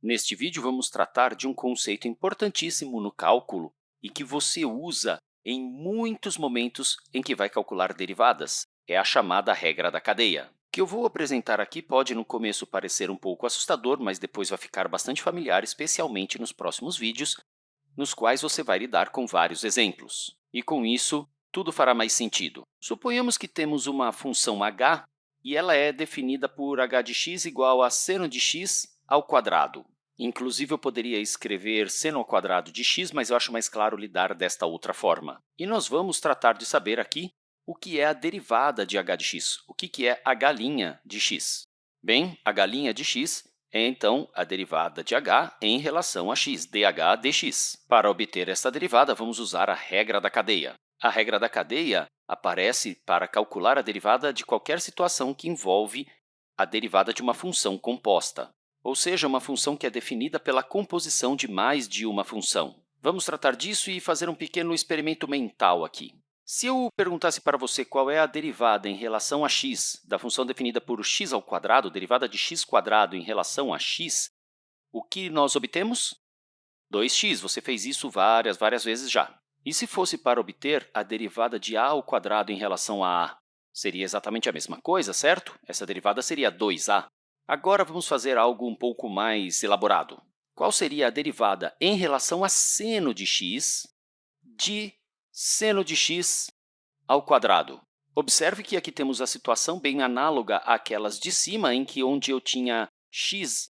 Neste vídeo, vamos tratar de um conceito importantíssimo no cálculo e que você usa em muitos momentos em que vai calcular derivadas. É a chamada regra da cadeia. O que eu vou apresentar aqui pode, no começo, parecer um pouco assustador, mas depois vai ficar bastante familiar, especialmente nos próximos vídeos, nos quais você vai lidar com vários exemplos. E, com isso, tudo fará mais sentido. Suponhamos que temos uma função h e ela é definida por h de x igual a seno de x ao quadrado. Inclusive, eu poderia escrever seno ao quadrado de x, mas eu acho mais claro lidar desta outra forma. E nós vamos tratar de saber aqui o que é a derivada de h de x, o que é h' de x. Bem, h' de x é, então, a derivada de h em relação a x, dh dx. Para obter esta derivada, vamos usar a regra da cadeia. A regra da cadeia aparece para calcular a derivada de qualquer situação que envolve a derivada de uma função composta, ou seja, uma função que é definida pela composição de mais de uma função. Vamos tratar disso e fazer um pequeno experimento mental aqui. Se eu perguntasse para você qual é a derivada em relação a x da função definida por x ao quadrado, derivada de x quadrado em relação a x, o que nós obtemos? 2x. Você fez isso várias, várias vezes já. E se fosse para obter a derivada de a ao quadrado em relação a a? Seria exatamente a mesma coisa, certo? Essa derivada seria 2a. Agora, vamos fazer algo um pouco mais elaborado. Qual seria a derivada em relação a seno de x de seno de x ao quadrado? Observe que aqui temos a situação bem análoga àquelas de cima, em que onde eu tinha x,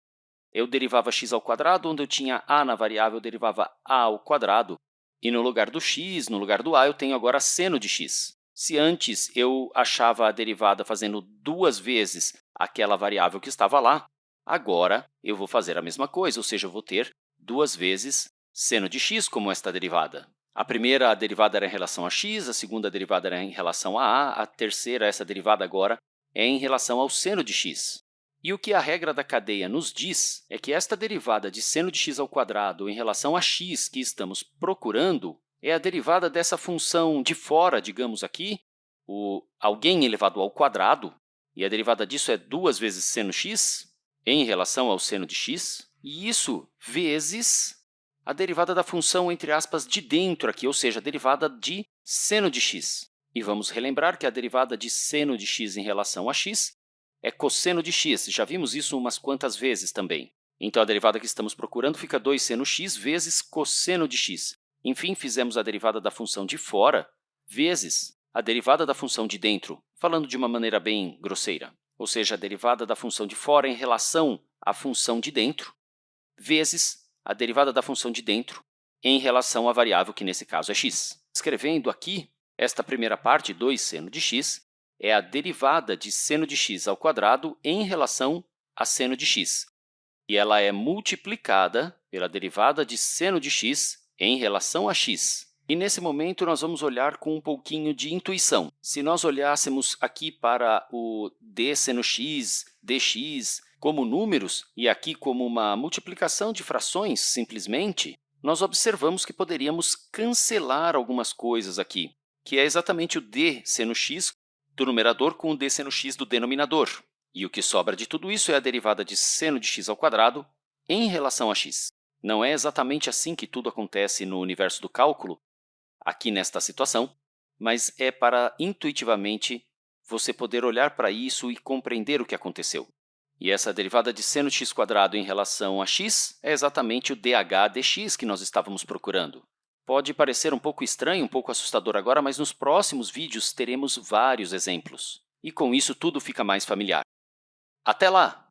eu derivava x ao quadrado, onde eu tinha a na variável, eu derivava a ao quadrado. E no lugar do x, no lugar do a, eu tenho agora seno de x. Se antes eu achava a derivada fazendo duas vezes aquela variável que estava lá, agora eu vou fazer a mesma coisa, ou seja, eu vou ter duas vezes seno de x como esta derivada. A primeira a derivada era em relação a x, a segunda derivada era em relação a a, a terceira, essa derivada agora, é em relação ao seno de x. E o que a regra da cadeia nos diz é que esta derivada de seno de x ao quadrado em relação a x que estamos procurando é a derivada dessa função de fora, digamos aqui, o alguém elevado ao quadrado, e a derivada disso é 2 vezes seno x em relação ao seno de x, e isso vezes a derivada da função, entre aspas, de dentro aqui, ou seja, a derivada de seno de x. E vamos relembrar que a derivada de seno de x em relação a x é cosseno de x. Já vimos isso umas quantas vezes também. Então, a derivada que estamos procurando fica 2 seno x vezes cosseno de x. Enfim, fizemos a derivada da função de fora vezes a derivada da função de dentro, falando de uma maneira bem grosseira. Ou seja, a derivada da função de fora em relação à função de dentro, vezes a derivada da função de dentro em relação à variável, que nesse caso é x. Escrevendo aqui, esta primeira parte, 2 seno de x, é a derivada de seno de x ao quadrado em relação a seno de x. E ela é multiplicada pela derivada de seno de x em relação a x. E, nesse momento, nós vamos olhar com um pouquinho de intuição. Se nós olhássemos aqui para o d seno x, dx, como números, e aqui como uma multiplicação de frações, simplesmente, nós observamos que poderíamos cancelar algumas coisas aqui, que é exatamente o d seno x do numerador com o d seno x do denominador. E o que sobra de tudo isso é a derivada de seno de x ao quadrado em relação a x. Não é exatamente assim que tudo acontece no universo do cálculo, aqui nesta situação, mas é para, intuitivamente, você poder olhar para isso e compreender o que aconteceu. E essa derivada de seno de x quadrado em relação a x é exatamente o dh dx que nós estávamos procurando. Pode parecer um pouco estranho, um pouco assustador agora, mas nos próximos vídeos teremos vários exemplos. E com isso tudo fica mais familiar. Até lá!